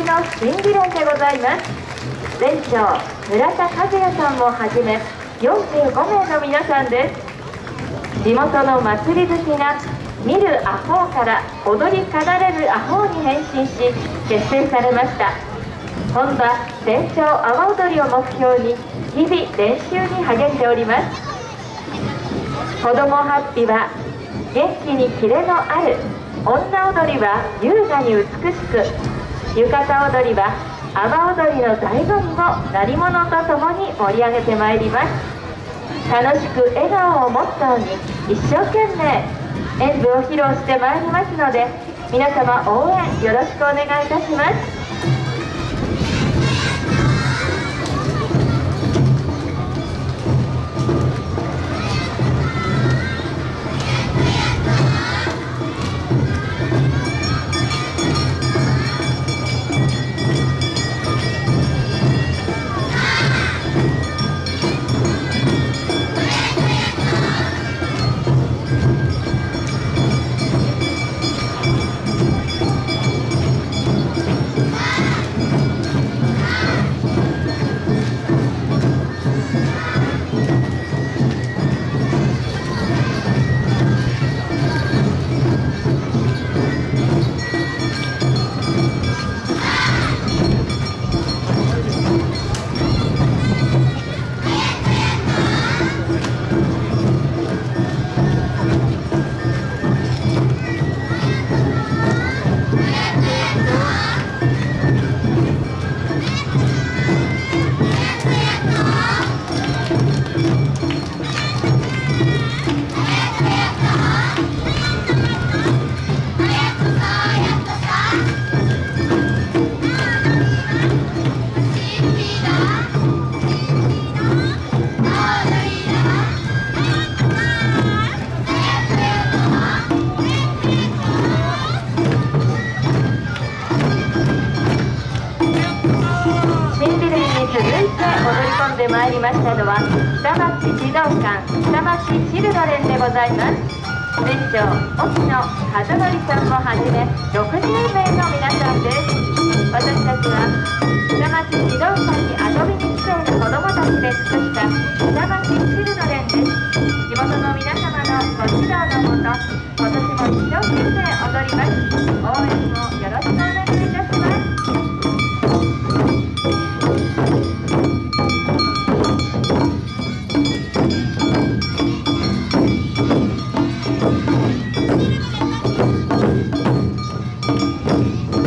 の新美連でございます全長村田和也さんをはじめ45名の皆さんです地元の祭り好きが見るアホーから踊り奏でるアホーに変身し結成されました本場全長阿波踊りを目標に日々練習に励んでおります。子どもハッピーは元気にキレのある女踊りは優雅に美しく浴衣踊りは阿波踊りの醍醐味を鳴り物とともに盛り上げてまいります。楽しく笑顔をモットーに一生懸命演舞を披露してまいりますので皆様応援よろしくお願いいたします。り込んでまいりましたのは下町児童館下町シルドレンでございます。店長沖野和則さんをはじめ60名の皆さんです。私たちは下町児童館に遊びに来ている子どもたちで尽くした Música